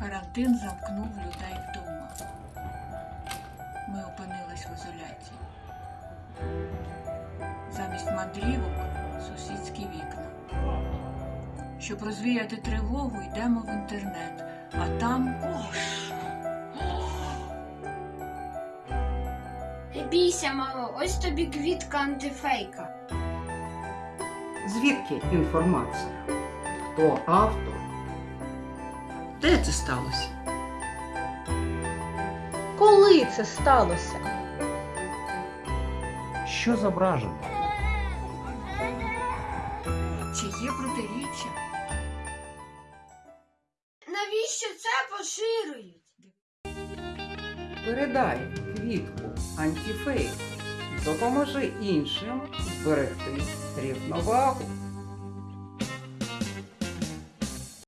Карантин замкнув людей вдома. Ми опинились в ізоляції. Замість мандрівок сусідські вікна. Щоб розвіяти тривогу, йдемо в інтернет, а там Не бійся, мамо, ось тобі квітка антифейка. Звідки інформація? Хто автор? Де це сталося? Коли це сталося? Що зображено? чи є протиріччя? Навіщо це поширюють? Передай квітку антифейк. Допоможи іншим зберегти рівновагу.